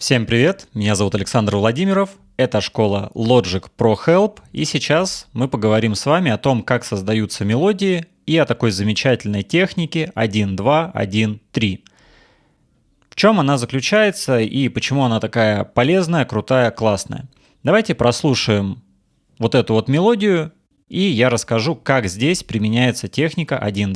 Всем привет, меня зовут Александр Владимиров, это школа Logic Pro Help, и сейчас мы поговорим с вами о том, как создаются мелодии и о такой замечательной технике 1, 2, 1, 3. В чем она заключается и почему она такая полезная, крутая, классная. Давайте прослушаем вот эту вот мелодию, и я расскажу, как здесь применяется техника 1,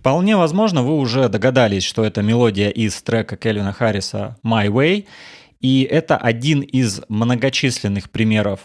Вполне возможно, вы уже догадались, что это мелодия из трека Кельвина Харриса «My Way», и это один из многочисленных примеров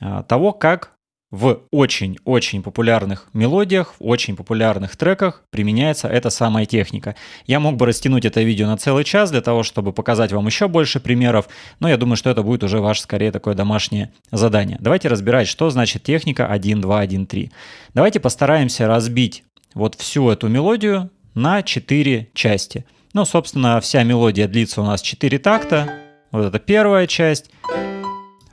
а, того, как в очень-очень популярных мелодиях, в очень популярных треках применяется эта самая техника. Я мог бы растянуть это видео на целый час для того, чтобы показать вам еще больше примеров, но я думаю, что это будет уже ваше скорее такое домашнее задание. Давайте разбирать, что значит техника 1, 2, 1, 3. Давайте постараемся разбить вот всю эту мелодию на 4 части. Ну, собственно, вся мелодия длится у нас 4 такта. Вот это первая часть,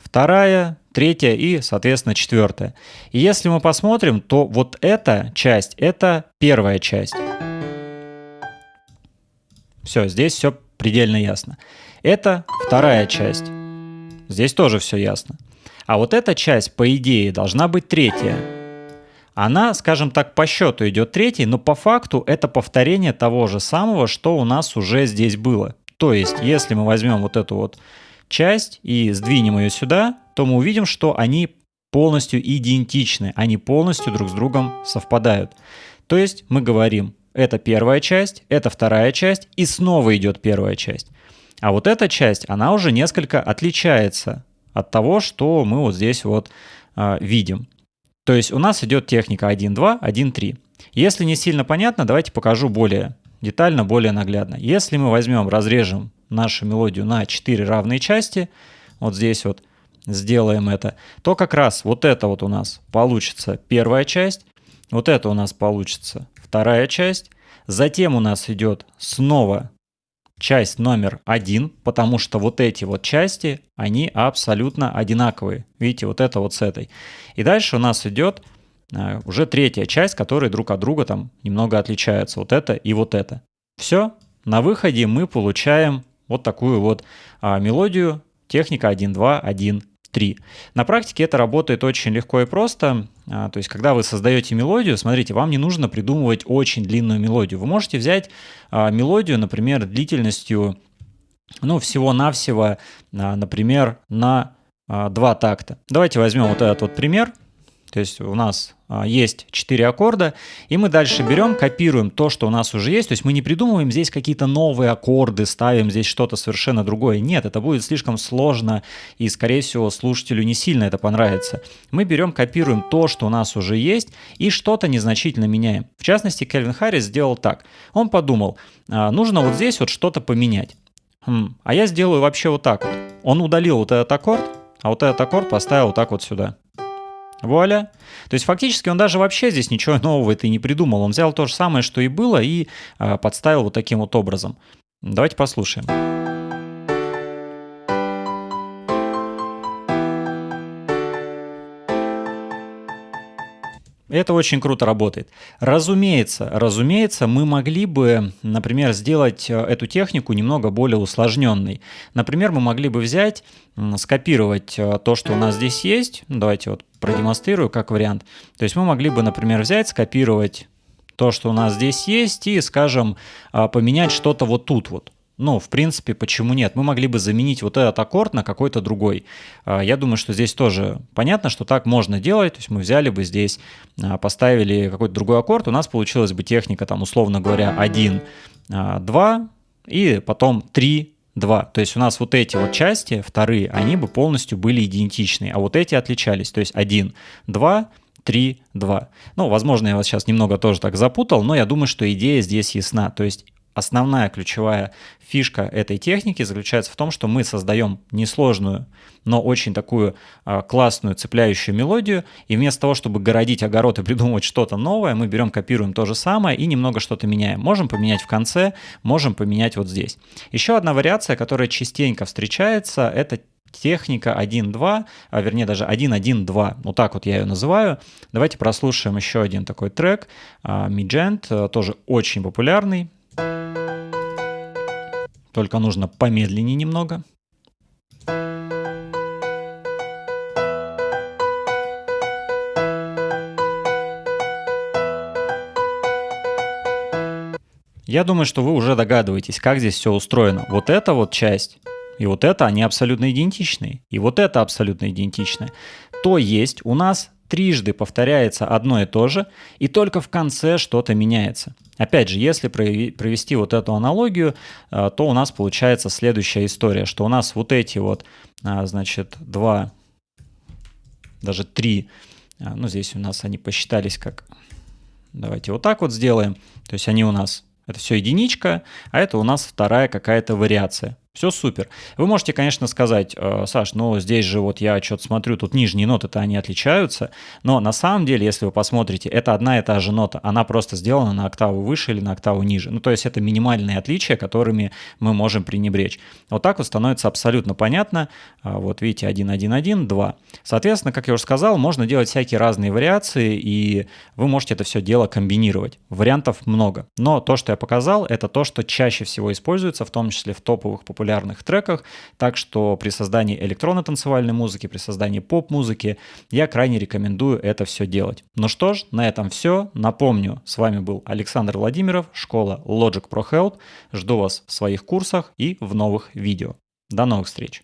вторая, третья и, соответственно, четвертая. И если мы посмотрим, то вот эта часть – это первая часть. Все, здесь все предельно ясно. Это вторая часть. Здесь тоже все ясно. А вот эта часть, по идее, должна быть третья она, скажем так, по счету идет третий, но по факту это повторение того же самого, что у нас уже здесь было. То есть, если мы возьмем вот эту вот часть и сдвинем ее сюда, то мы увидим, что они полностью идентичны, они полностью друг с другом совпадают. То есть мы говорим, это первая часть, это вторая часть, и снова идет первая часть. А вот эта часть, она уже несколько отличается от того, что мы вот здесь вот э, видим. То есть у нас идет техника 1.2, 1.3. Если не сильно понятно, давайте покажу более детально, более наглядно. Если мы возьмем, разрежем нашу мелодию на 4 равные части, вот здесь вот сделаем это, то как раз вот это вот у нас получится первая часть, вот это у нас получится вторая часть, затем у нас идет снова часть номер один, потому что вот эти вот части, они абсолютно одинаковые. Видите, вот это вот с этой. И дальше у нас идет э, уже третья часть, которые друг от друга там немного отличаются. Вот это и вот это. Все, на выходе мы получаем вот такую вот а, мелодию техника 1-2, 1 3. На практике это работает очень легко и просто. А, то есть, когда вы создаете мелодию, смотрите, вам не нужно придумывать очень длинную мелодию. Вы можете взять а, мелодию, например, длительностью, ну, всего-навсего, а, например, на два такта. Давайте возьмем вот этот вот пример. То есть у нас а, есть 4 аккорда, и мы дальше берем, копируем то, что у нас уже есть, то есть мы не придумываем здесь какие-то новые аккорды, ставим здесь что-то совершенно другое. Нет, это будет слишком сложно, и, скорее всего, слушателю не сильно это понравится. Мы берем, копируем то, что у нас уже есть, и что-то незначительно меняем. В частности, Кельвин Харрис сделал так. Он подумал, а, нужно вот здесь вот что-то поменять. Хм, а я сделаю вообще вот так вот. Он удалил вот этот аккорд, а вот этот аккорд поставил вот так вот сюда. Вуаля. То есть фактически он даже вообще здесь ничего нового это и не придумал. Он взял то же самое, что и было, и э, подставил вот таким вот образом. Давайте послушаем. Это очень круто работает. Разумеется, разумеется, мы могли бы, например, сделать э, эту технику немного более усложненной. Например, мы могли бы взять, скопировать э, то, что у нас здесь есть. Давайте вот продемонстрирую как вариант. То есть мы могли бы, например, взять, скопировать то, что у нас здесь есть, и, скажем, э, поменять что-то вот тут вот. Ну, в принципе, почему нет? Мы могли бы заменить вот этот аккорд на какой-то другой. А, я думаю, что здесь тоже понятно, что так можно делать. То есть мы взяли бы здесь, а, поставили какой-то другой аккорд, у нас получилась бы техника, там, условно говоря, 1, 2 а, и потом 3, 2. То есть у нас вот эти вот части, вторые, они бы полностью были идентичны, а вот эти отличались. То есть 1, 2, 3, 2. Ну, возможно, я вас сейчас немного тоже так запутал, но я думаю, что идея здесь ясна. То есть основная ключевая фишка этой техники заключается в том, что мы создаем несложную, но очень такую э, классную цепляющую мелодию, и вместо того, чтобы городить огород и придумывать что-то новое, мы берем, копируем то же самое и немного что-то меняем. Можем поменять в конце, можем поменять вот здесь. Еще одна вариация, которая частенько встречается, это техника 1.2, а вернее даже 1.1.2, вот так вот я ее называю. Давайте прослушаем еще один такой трек, Миджент, тоже очень популярный, только нужно помедленнее немного. Я думаю, что вы уже догадываетесь, как здесь все устроено. Вот эта вот часть и вот это, они абсолютно идентичны. И вот это абсолютно идентичны. То есть у нас трижды повторяется одно и то же, и только в конце что-то меняется. Опять же, если провести вот эту аналогию, э, то у нас получается следующая история, что у нас вот эти вот, а, значит, два, даже три, а, ну здесь у нас они посчитались как, давайте вот так вот сделаем, то есть они у нас, это все единичка, а это у нас вторая какая-то вариация. Все супер. Вы можете, конечно, сказать, э, Саш, ну здесь же вот я что-то смотрю, тут нижние ноты-то они отличаются, но на самом деле, если вы посмотрите, это одна и та же нота, она просто сделана на октаву выше или на октаву ниже. Ну то есть это минимальные отличия, которыми мы можем пренебречь. Вот так вот становится абсолютно понятно. А, вот видите, 1, 1, 1, 2. Соответственно, как я уже сказал, можно делать всякие разные вариации, и вы можете это все дело комбинировать. Вариантов много. Но то, что я показал, это то, что чаще всего используется, в том числе в топовых популярных популярных треках, так что при создании электронно-танцевальной музыки, при создании поп-музыки я крайне рекомендую это все делать. Ну что ж, на этом все. Напомню, с вами был Александр Владимиров, школа Logic Pro Health. Жду вас в своих курсах и в новых видео. До новых встреч!